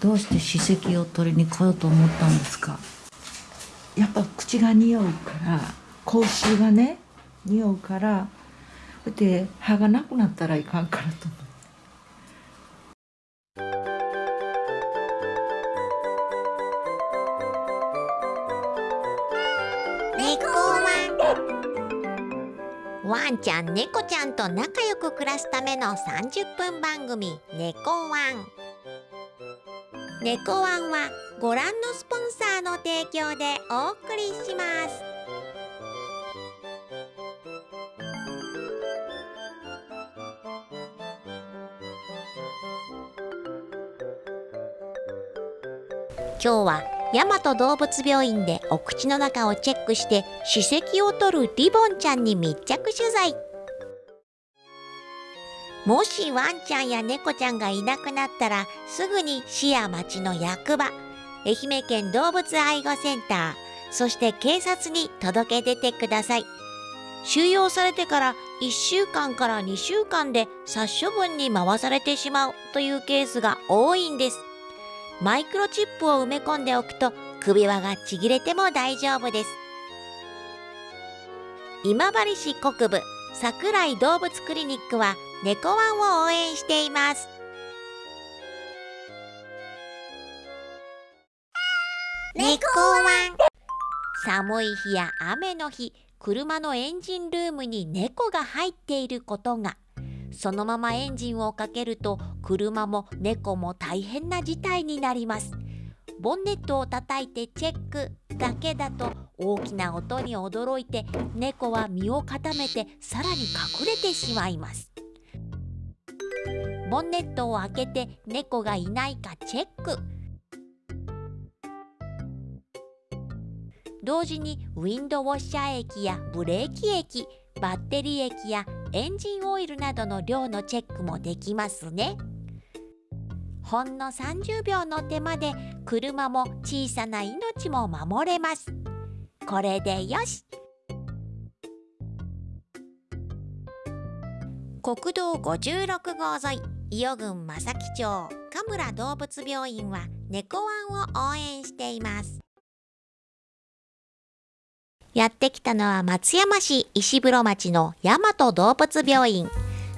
どうして歯石を取りに来ようと思ったんですか？やっぱ口が匂うから口臭がね匂うからで歯がなくなったらいかんからと思って。ワン。ちゃん猫ちゃんと仲良く暮らすための30分番組「猫ワン」猫ワンはご覧のスポンサーの提供でお送りします。今日は大和動物病院でお口の中をチェックして歯石を取るリボンちゃんに密着取材。もしワンちゃんや猫ちゃんがいなくなったらすぐに市や町の役場愛媛県動物愛護センターそして警察に届け出てください。収容されてから1週間から2週間で殺処分に回されてしまうというケースが多いんです。マイクロチップを埋め込んでおくと首輪がちぎれても大丈夫です。今治市国部桜井動物クリニックは猫ワンを応援しています。猫ワン。寒い日や雨の日車のエンジンルームに猫が入っていることが。そのままエンジンをかけると車も猫も大変な事態になります。ボンネットを叩いてチェックだけだと大きな音に驚いて猫は身を固めてさらに隠れてしまいます。ボンネットを開けて猫がいないかチェック。同時にウィンドウォッシャー液やブレーキ液バッテリー液やエンジンオイルなどの量のチェックもできますね。ほんの30秒の手間で車も小さな命も守れます。これでよし。国道56号沿い伊予郡正木町神村動物病院は猫ワンを応援しています。やってきたのは松山市石風呂町の大和動物病院。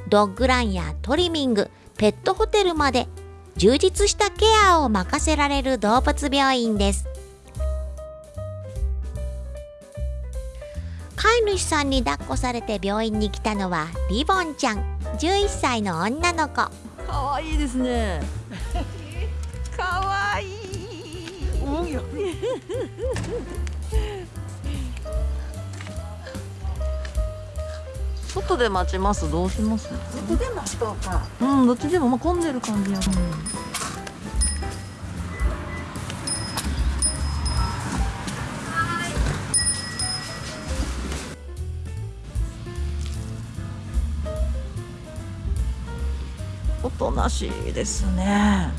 ドッグランやトリミングペットホテルまで充実したケアを任せられる動物病院です。飼い主さんに抱っこされて病院に来たのはリボンちゃん。11歳の女の子。かわいいですね。かわいい。外で待ちます？どうします？外で待ちとうか。うんどっちでもまあ混んでる感じや、うんおとなしいですね。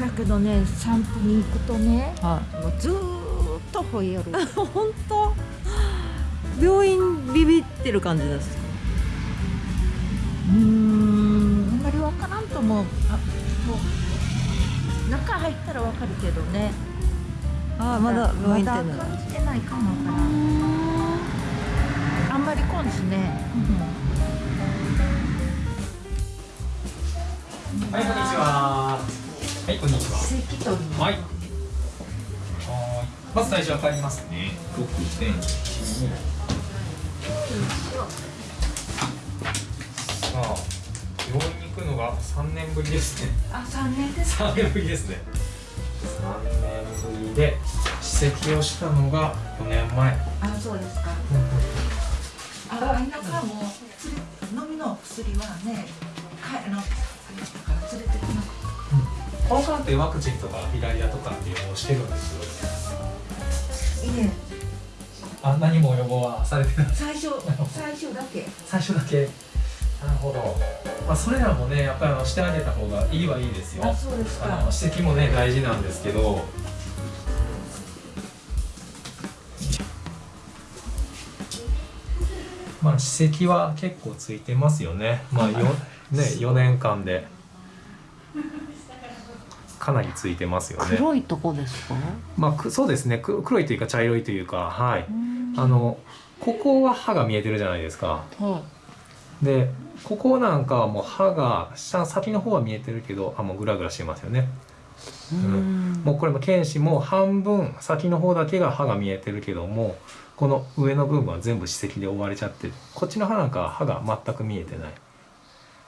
だけどね散歩に行くとね、はい、もうずっと吠える。本当？病院ビビってる感じですうんあんまり分からんと思う。あもう中入ったら分かるけどね。ああまだ病院ってないまだ感じてないかもからあんまりこんしね、うん、はいこんにちは。はいこんにちは。はい。まず最初は帰りますね。六点一さあ病院に行くのが3年ぶりですね。あ三年です3年ぶりですね。3年ぶりで歯石をしたのが4年前。あそうですか、ああ田舎も飲みの薬はねかあのから連れてきなかった、この間ってワクチンとかフィラリアとかっていうのをしてるん。ですよいえあ何も予防はされてない最初最初だけ最初だけなるほど、まあ、それらもねやっぱりあのしてあげた方がいいはいいですよあそうですかあの指摘もね大事なん。ですけどまあ歯石は結構ついてますよねまあよね4年間で。かなりついてますよね。黒いとこですか？まあくそうですね。く黒いというか茶色いというかはい。うん。あのここは歯が見えてるじゃないですか。はでここなんかはもう歯が下先の方は見えてるけどあもうグラグラしてますよね。いうん。もうこれも剣士も半分先の方だけが歯が見えてるけどもこの上の部分は全部歯石で覆われちゃってるこっちの歯なんかは歯が全く見えてない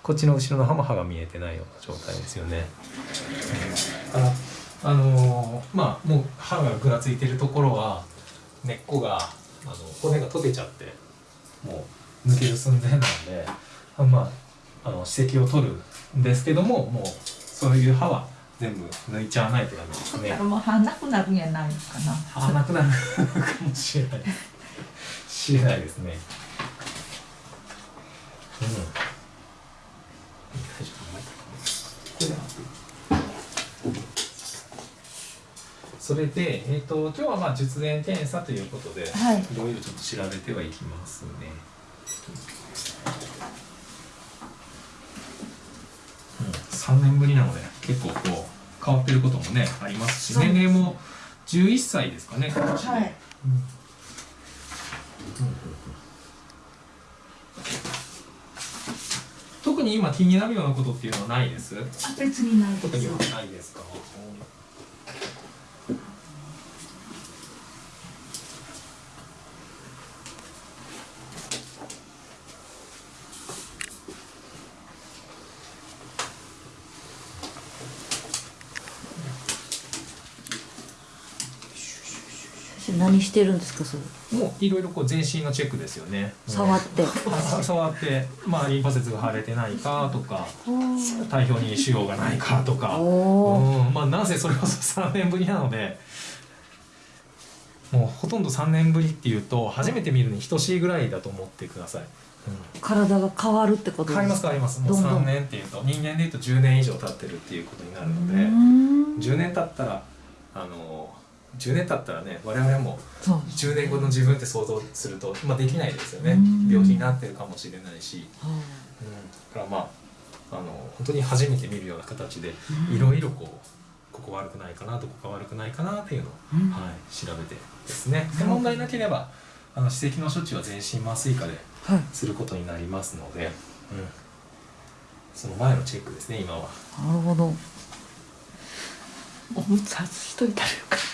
こっちの後ろの歯も歯が見えてないような状態ですよね。あのーまあもう歯がぐらついてるところは根っこがあの骨が溶けちゃってもう抜ける寸前なんであまああの歯石を取るんですけどももうそういう歯は全部抜いちゃわないとダメですね。もう歯なくなるんやないのかな。歯なくなるかもしれない。しれないですね。うん大丈夫これでそれで、えー、と今日はまあ術前検査ということで、はい。いろいろちょっと調べてはいきますね。うん、3年ぶりなので結構こう変わってることもねありますし年齢も11歳ですかねはい特に今気になるようなことっていうのはないです？あ別にない特にはですないですか何してるんですかそれ？もういろいろこう全身のチェックですよね。触って。あ 触って、まあ、リンパ節が腫れてないかとか体表に腫瘍がないかとか、うん。まあ、なぜそれこそ3年ぶりなのでもうほとんど3年ぶりっていうと初めて見るに等しいぐらいだと思ってください、体が変わるってこと変わります変わります。もうどんどん。3年っていうと人間でいうと10年以上経ってるっていうことになるのでうーん。10年経ったらあの10年経ったらね我々もそう10年後の自分って想像すると、まあ、できないですよね。うん。病気になってるかもしれないし、はうん、だからまああの本当に初めて見るような形でうん。いろいろこうここ悪くないかなとここ悪くないかなっていうのを、うん。はい、調べてですね。で問題なければあの歯石の処置は全身麻酔科ではい。することになりますので、うん、その前のチェックですね今は。なるほど。おむつ外しといたらよかった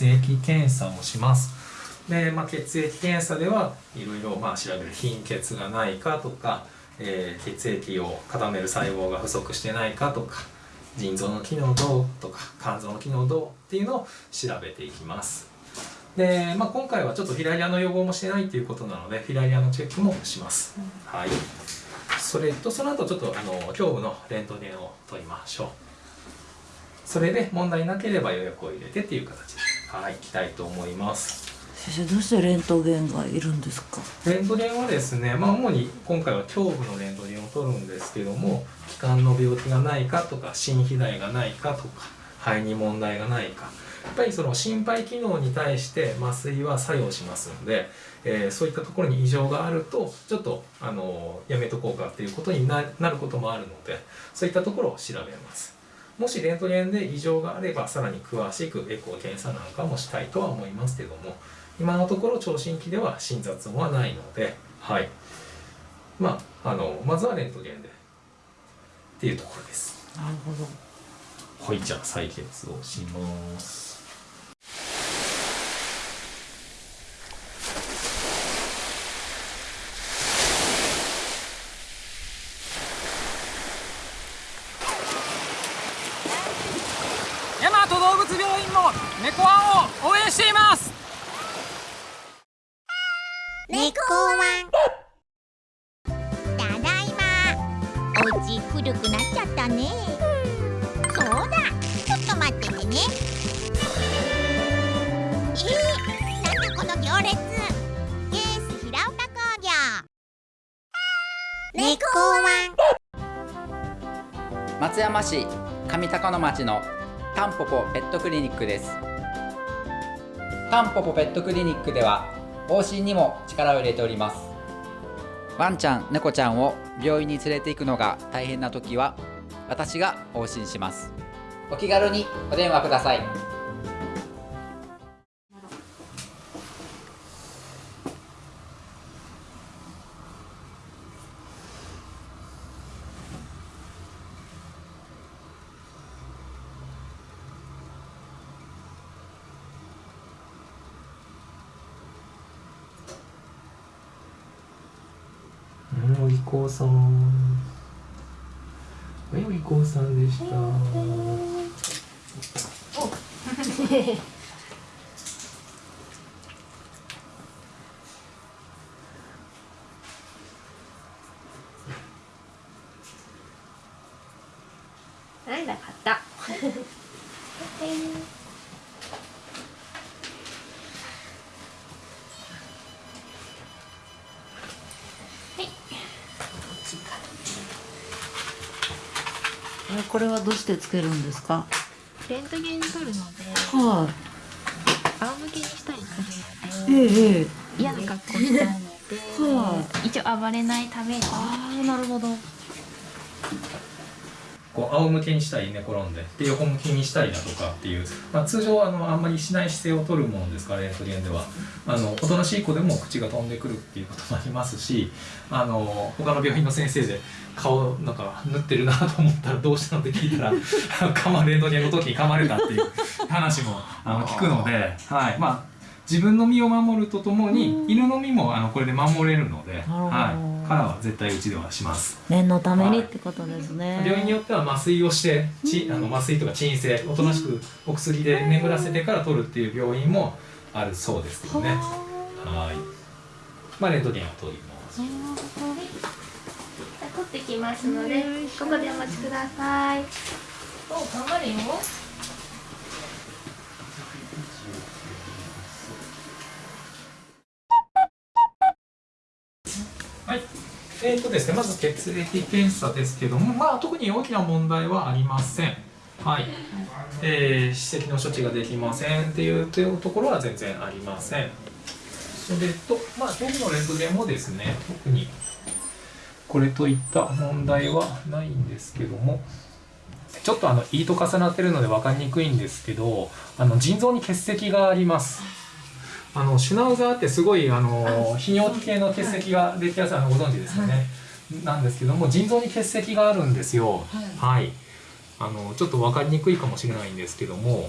血液検査をします。で、まあ、血液検査ではいろいろ調べる貧血がないかとか、えー血液を固める細胞が不足してないかとか腎臓の機能どうとか肝臓の機能どうっていうのを調べていきます。で、まあ、今回はちょっとフィラリアの予防もしてないっていうことなのでフィラリアのチェックもします、はい。それとその後ちょっとあの胸部のレントゲンを取りましょう。それで問題なければ予約を入れてっていう形です。はい行きたいと思います。先生どうしてレントゲンがいるんですか？レントゲンはですね、まあ、主に今回は胸部のレントゲンを取るんですけども気管の病気がないかとか心肥大がないかとか肺に問題がないか。やっぱりその心肺機能に対して麻酔は作用しますので、えーそういったところに異常があるとちょっとあのやめとこうかっていうことにななることもあるのでそういったところを調べますもしレントゲンで異常があればさらに詳しくエコー検査なんかもしたいとは思いますけども今のところ聴診器では診察音はないのではい。まああのまずはレントゲンでっていうところです。なるほど。はいじゃあ採血をします高野町のタンポポペットクリニックです。タンポポペットクリニックでは往診にも力を入れております。ワンちゃん猫ちゃんを病院に連れて行くのが大変な時は私が往診します。お気軽にお電話ください。さん。はい、お利口さんでした。はい、なかった。これはどうしてつけるんですか？レントゲン撮るので、は仰向けにしたりすい、るので、ええええ。嫌な格好したいので、は一応暴れないために。ああなるほど。こう仰向けにしたり寝転んでで横向きにしたりだとかっていう、まあ、通常あのあんまりしない姿勢を取るものですからレントゲンでは。あのおとなしい子でも口が飛んでくるっていうこともありますしあの他の病院の先生で顔なんか縫ってるなと思ったらどうしたのって聞いたら 噛まレントゲンの時に噛まれたっていう 話もあの聞くので、はい。まあ、自分の身を守るとともに犬の身もあのこれで守れるので、はい、からは絶対うちではします。念のためにってことですね、病院によっては麻酔をしてちあの麻酔とか鎮静おとなしくお薬で眠らせてから取るっていう病院もあるそうですけどね。はい。まあレントゲンを取りますじゃあ撮ってきますので、ここでお待ちください。お、頑張るよ。はいえーとですね、まず血液検査ですけども、まあ、特に大きな問題はありません。はいえー、歯石の処置ができませんっていうところは全然ありません。それと、まあ、頭部のレントゲンもですね、特にこれといった問題はないんですけども、ちょっとあの胃と重なってるので分かりにくいんですけど、あの腎臓に結石があります。あのシュナウザーってすごいあの泌尿器系の結石ができやすいあのご存知ですよね、なんですけども腎臓に結石があるんですよ。はい、あのちょっと分かりにくいかもしれないんですけども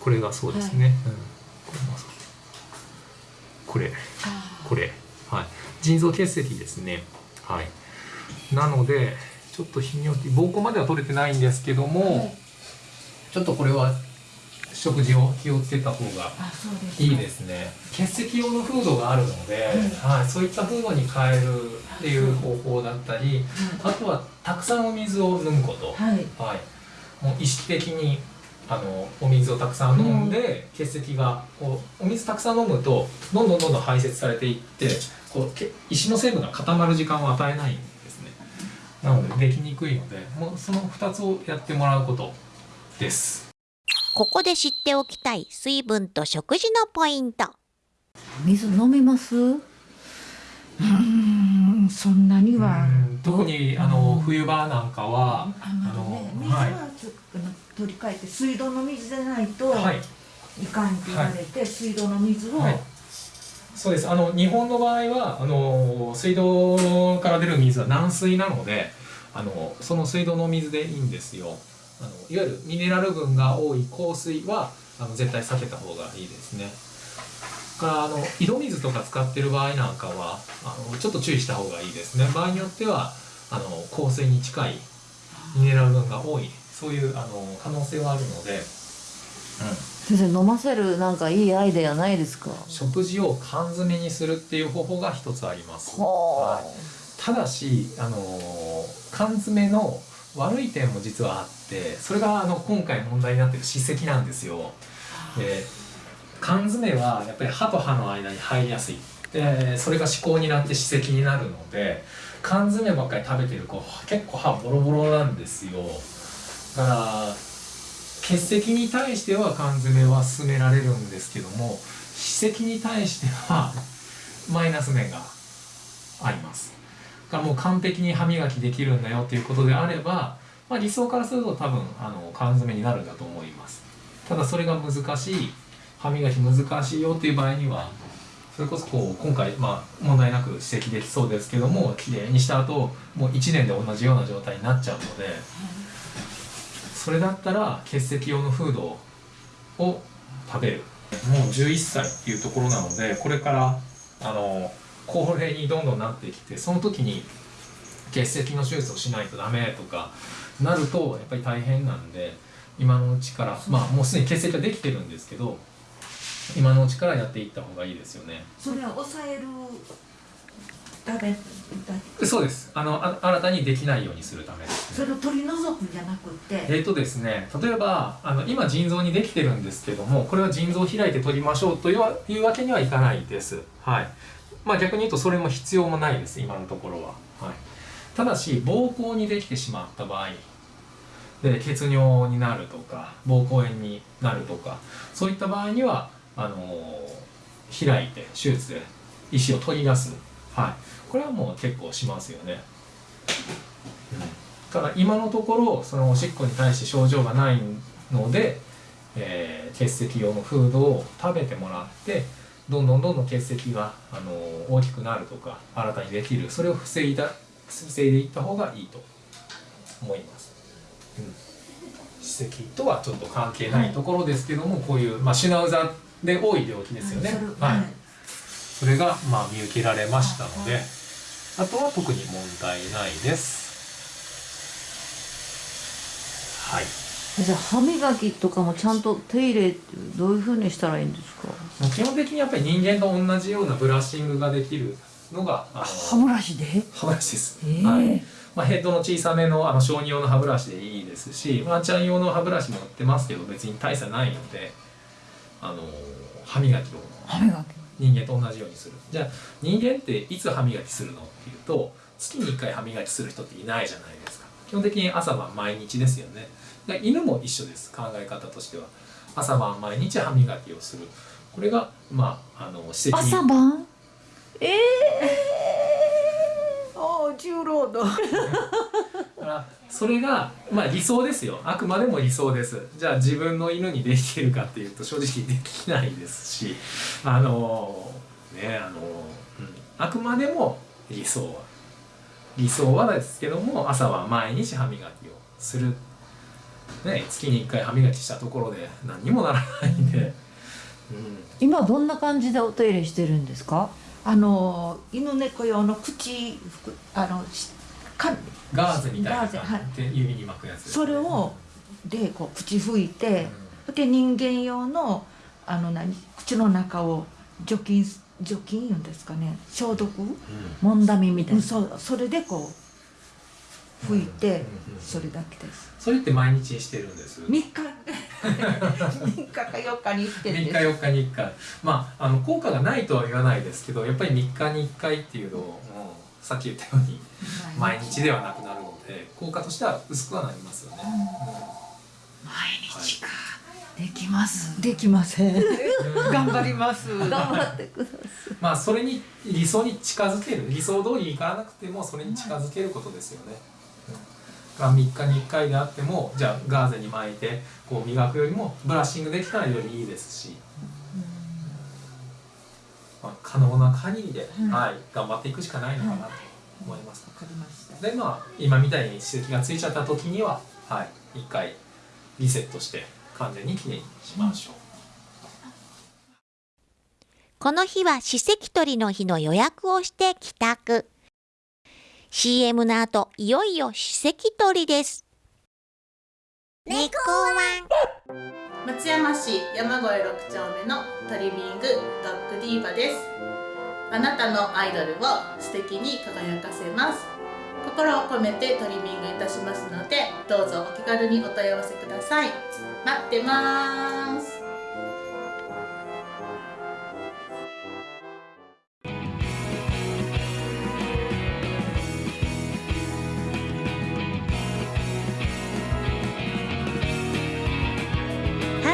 これがそうですね、うん、これもそう。これ。これ。はい腎臓結石ですね。はい。なのでちょっと泌尿器膀胱までは取れてないんですけども、ちょっとこれは食事を気をつけた方がいいですね。結石用のフードがあるので、はい、そういったフードに変えるっていう方法だったり、あとはたくさんお水を飲むこと、はい。はい、もう意識的にあのお水をたくさん飲んで、結石がこうお水たくさん飲むとどんどんどんどん排泄されていってこうけ石の成分が固まる時間を与えないんですね。なのでできにくいのでもうその2つをやってもらうことです。ここで知っておきたい水分と食事のポイント。水飲みます？うーんそんなには。うん特にあの冬場なんかはあのね水はい。はちょっと取り替えて水道の水でないとはい。いかんって言われて、水道の水を、はいそうです。あの日本の場合はあの水道から出る水は軟水なのであのその水道の水でいいんですよ。あのいわゆるミネラル分が多い硬水はあの絶対避けた方がいいですね。からあの井戸水とか使ってる場合なんかはあのちょっと注意した方がいいですね。場合によってはあの硬水に近いミネラル分が多いそういうあの可能性はあるので、うん、先生飲ませるなんかいいアイデアないですか？食事を缶詰にするっていう方法が一つあります。はただし、あのー缶詰の悪い点も実はあってそれがあの今回問題になってる歯石なんですよ。で缶詰はやっぱり歯と歯の間に入りやすい。でそれが歯垢になって歯石になるので缶詰ばっかり食べてる子結構歯ボロボロなんですよ。だから結石に対しては缶詰は勧められるんですけども歯石に対してはマイナス面があります。だからもう完璧に歯磨きできるんだよっていうことであれば、まあ、理想からすると多分あの缶詰になるんだと思います。ただそれが難しい歯磨き難しいよっていう場合にはそれこそこう今回、まあ、問題なく指摘できそうですけどもきれいにした後もう1年で同じような状態になっちゃうのでそれだったら結石用のフードを食べるもう11歳っていうところなのでこれからあの高齢にどんどんなってきてその時に結石の手術をしないとダメとかなるとやっぱり大変なんで今のうちからまあもうすでに結石はできてるんですけど今のうちからやっていった方がいいですよね。それは抑えるためだそうです。あのあ新たにできないようにするためですね。それを取り除くんじゃなくって。えーとですね、例えばあの今腎臓にできてるんですけどもこれは腎臓を開いて取りましょうというわいうわけにはいかないです。はい。まあ、逆に言うとそれも必要もないです今のところは。はい、ただし膀胱にできてしまった場合で血尿になるとか膀胱炎になるとかそういった場合にはあのー開いて手術で石を取り出す、はい、これはもう結構しますよね。ただ今のところそのおしっこに対して症状がないので、えー結石用のフードを食べてもらってどんどんどんどん結石が、あのー大きくなるとか新たにできるそれを防いだ防いでいった方がいいと思います。うん歯石とはちょっと関係ないところですけども、こういう、まあ、シュナウザーで多い病気ですよね。はいそれがまあ見受けられましたので、あとは特に問題ないです。はい。じゃあ歯磨きとかもちゃんと手入れってどういうふうにしたらいいんですか？基本的にやっぱり人間と同じようなブラッシングができるのが歯ブラシで？歯ブラシです。ええはい。まあ、ヘッドの小さめのあの小児用の歯ブラシでいいですし、ワンちゃん用の歯ブラシも売ってますけど別に大差ないので、あの歯磨きを歯磨き人間と同じようにする。じゃあ人間っていつ歯磨きするのっていうと月に1回歯磨きする人っていないじゃないですか。基本的に朝晩毎日ですよね。で犬も一緒です考え方としては。朝晩毎日歯磨きをする。これがまああの施設に朝晩？ええ重労働だからそれがまあ理想ですよ。あくまでも理想です。じゃあ自分の犬にできてるかっていうと正直できないですし。あのねあの、うん、あくまでも理想。は理想はですけども朝は毎日歯磨きをする、ね、月に1回歯磨きしたところで何にもならないんで、うん、今どんな感じでお手入れしてるんですか？あの犬猫用の口ふくあのしかガーゼみたいな感じ？で指に巻くやつね、それをでこう口拭いて、で人間用のあの何口の中を除菌す除菌言うんですかね消毒、もんだみみたいな。うん、そうそれでこう拭いて、それだけです。それって毎日してるんです？3日。3日か4日に1 3点日です。4日に1回。まああの効果がないとは言わないですけどやっぱり3日に1回っていうのをもうさっき言ったように毎日。ではなくなるので効果としては薄くはなりますよね。毎日か。できます。できません。頑張ります。頑張ってください。まあそれに理想に近づける。理想通りいかなくてもそれに近づけることですよね。うん、が3日に1回であってもじゃあガーゼに巻いてこう磨くよりもブラッシングできたらよりいいですし、まあ、可能な限りで、うんはい、頑張っていくしかないのかなと思います。わかりましたでまあ今みたいに歯石がついちゃった時にははい一回リセットして完全にきれいにしましょう。この日は歯石取りの日の予約をして帰宅。CM の後、いよいよ歯石取りです。猫ワン。松山市山越6丁目のトリミングドッグディーバですあなたのアイドルを素敵に輝かせます心を込めてトリミングいたしますのでどうぞお気軽にお問い合わせください待ってます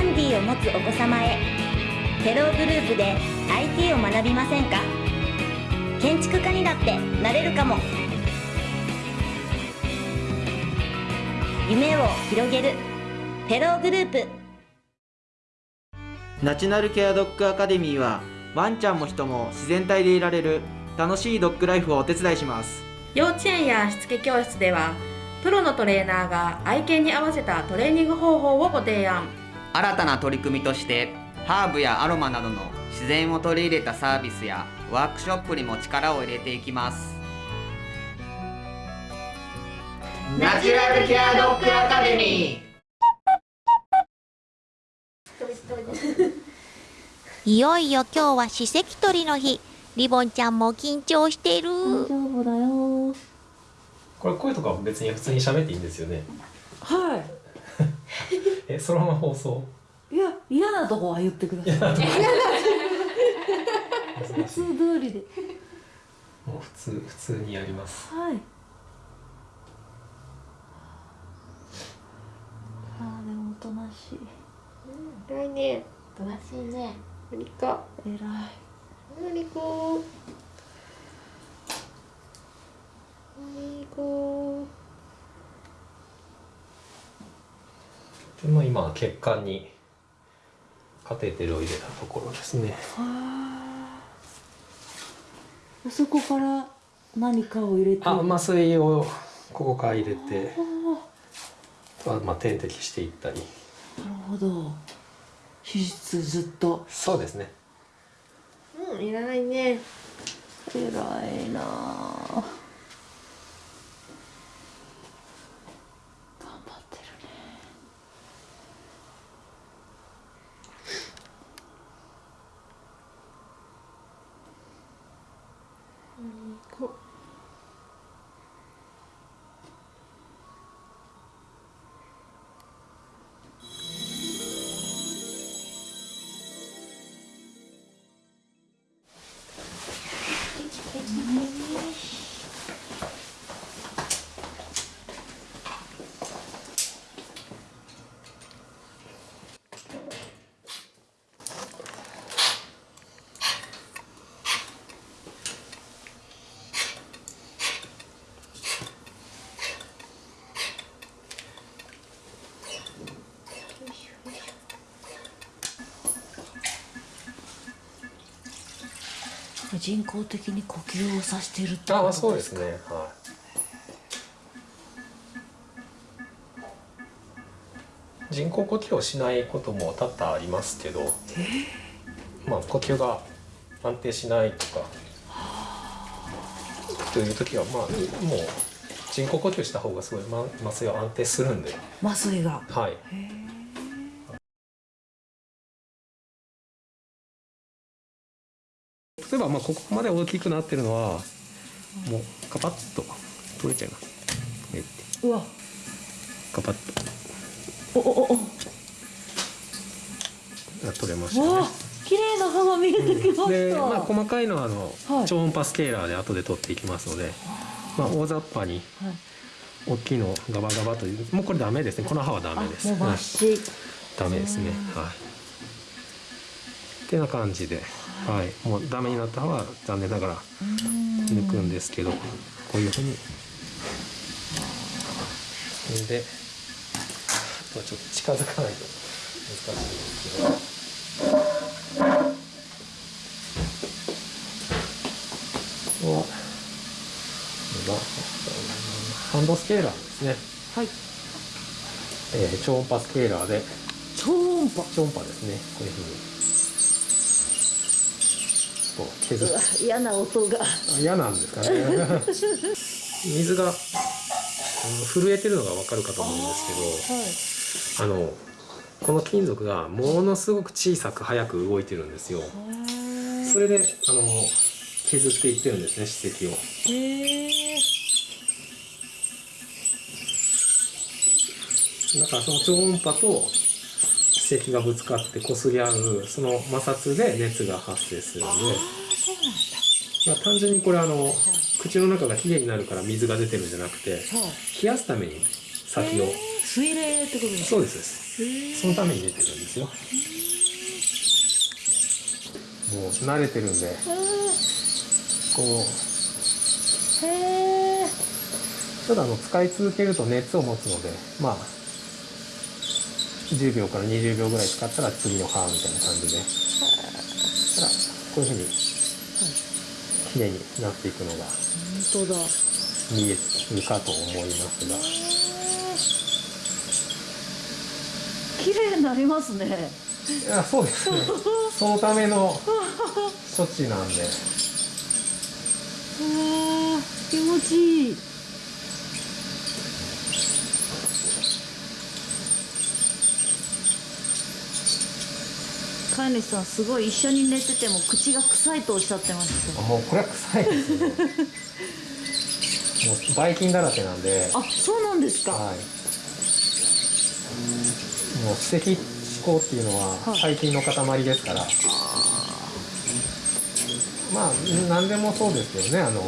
ンディーを持つお子様へ。テローグループで IT を学びませんか？建築家にだってなれるかも。夢を広げるテローグループ。ナチュラルケアドッグアカデミーはワンちゃんも人も自然体でいられる楽しいドッグライフをお手伝いします。幼稚園やしつけ教室ではプロのトレーナーが愛犬に合わせたトレーニング方法をご提案新たな取り組みとしてハーブやアロマなどの自然を取り入れたサービスやワークショップにも力を入れていきます。ナチュラルケアドッグアカデミー。いよいよ今日は史跡取りの日。リボンちゃんも緊張してる。大丈夫だよこれ声とかは別に普通に喋っていいんですよね。はえそのまま放送？いいや嫌なとこは言ってください。普通通りで。もう普通普通にやります。はい。あーでもおとなしい。偉いね。おとなしいね。マリコ偉い。マリコマリコでまあ今血管にカテーテルを入れたところですね。そこから何かを入れてあ麻酔をここから入れてあ。まあ点滴していったり。なるほど。手術ずっと。そうですね。うん偉いね。偉いなあ人工的に呼吸をさせてるってあそうですね。は人工呼吸をしないことも多々ありますけど、まあ呼吸が安定しないとかという時はまあもう人工呼吸した方がすごいま麻酔は安定するんで。麻酔が。はいえばまあここまで大きくなってるのはもうカパッと取れちゃいます。うわ。カパッおおおお。取れましたね。綺麗な歯が見えてきました、で、まあ、細かいのはあの、はい。超音波スケーラーで後で取っていきますので、まあ、大雑把にはい。大きいのをガバガバというもうこれダメですね。この歯はダメです。もう抜はい。歯ダメですね。はい。ってな感じで、はい、もうダメになった歯は残念ながら抜くんですけどこういうふうに。でちょっと近づかないと難しいですけど。ハンドスケーラーですね。はい。えー超音波スケーラーで。超音波。超音波ですね。こういうふうにこう削っ嫌な音が。あ嫌なんですかね。水が、うん震えてるのがわかるかと思うんですけどあのこの金属がものすごく小さく速く動いてるんですよ。それであの削っていってるんですね歯石を。だからその超音波と歯石がぶつかって擦り合うその摩擦で熱が発生するので。まあ、単純にこれあの、口の中がきれいになるから水が出てるんじゃなくて冷やすために先を。水霊ってことですかそうですそのために出てるんですよ。もう慣れてるんで。こう。ただあの使い続けると熱を持つのでまあ10秒から20秒ぐらい使ったら次の歯みたいな感じで。たらこういうふうに綺麗になっていくのが本当だ。見えるかと思いますが。綺麗になりますね。いやそうですね。そのための処置なんで。あー気持ちいい飼い主さんすごい一緒に寝てても口が臭いとおっしゃってました。もうこれは臭いです。ねもうばい菌だらけなんで。あそうなんですか、はい。もう歯石歯垢っていうのは細菌の塊ですから、まあ何でもそうですよね。あの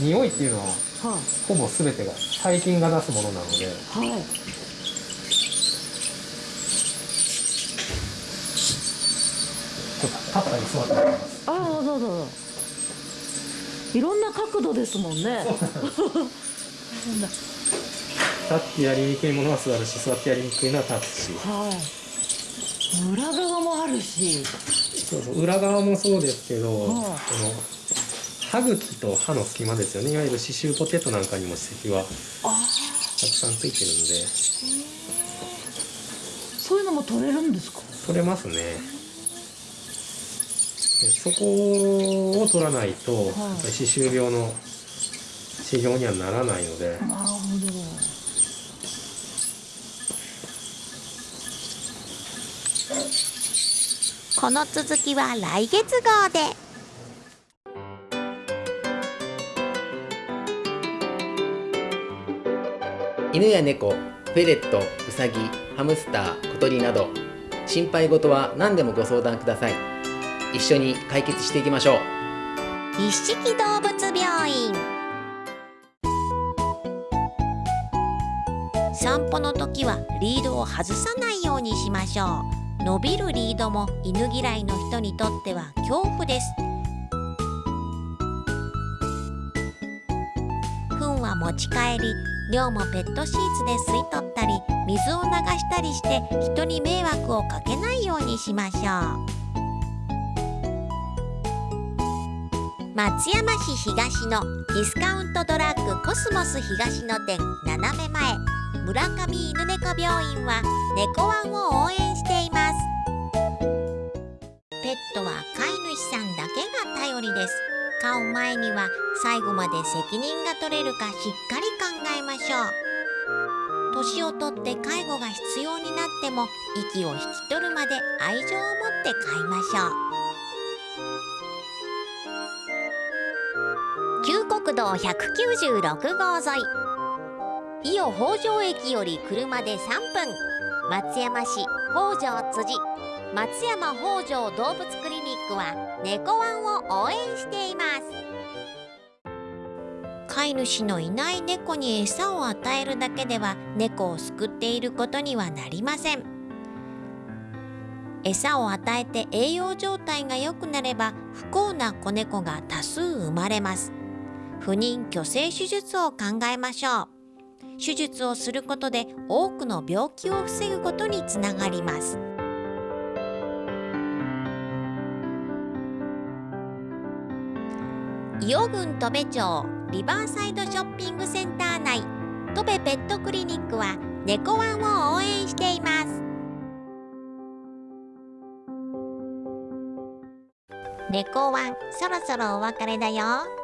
匂いっていうのははほぼ全てが細菌が出すものなので。い、はい、ちょっと立ったり座ったりしますああどうぞどうぞ。いろんな角度ですもんね。立ってやりにくいものは座るし座ってやりにくいのは立つし。はい。裏側もあるし。そうそう裏側もそうですけど、はい。この歯茎と歯の隙間ですよね。いわゆる歯周ポテトなんかにも歯石はたくさんついてるんで。そういうのも取れるんですか？取れますね。でそこを取らないと、やっぱり歯周病の治療にはならないので、なるほど。この続きは来月号で。犬や猫フェレットウサギハムスター小鳥など心配事は何でもご相談ください一緒に解決していきましょう。一色動物病院。散歩の時はリードを外さないようにしましょう。伸びるリードも犬嫌いの人にとっては恐怖です。糞は持ち帰り尿もペットシーツで吸い取ったり水を流したりして人に迷惑をかけないようにしましょう。松山市東のディスカウントドラッグコスモス東の店斜め前。村上犬猫病院は猫ワンを応援しています。ペットは飼い主さんだけが頼りです。飼う前には最後まで責任が取れるかしっかり考えましょう。年をとって介護が必要になっても息を引き取るまで愛情を持って飼いましょう。国道196号沿い。伊予北条駅より車で3分。松山市北条辻。松山北条動物クリニックは猫ワンを応援しています。飼い主のいない猫に餌を与えるだけでは猫を救っていることにはなりません。餌を与えて栄養状態が良くなれば不幸な子猫が多数生まれます。不妊去勢手術を考えましょう。手術をすることで多くの病気を防ぐことにつながります。伊予郡戸部町リバーサイドショッピングセンター内戸部ペットクリニックは猫ワンを応援しています。猫ワンそろそろお別れだよ。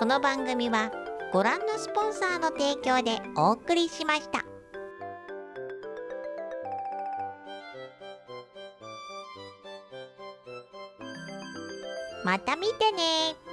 この番組はご覧のスポンサーの提供でお送りしました。また見てね。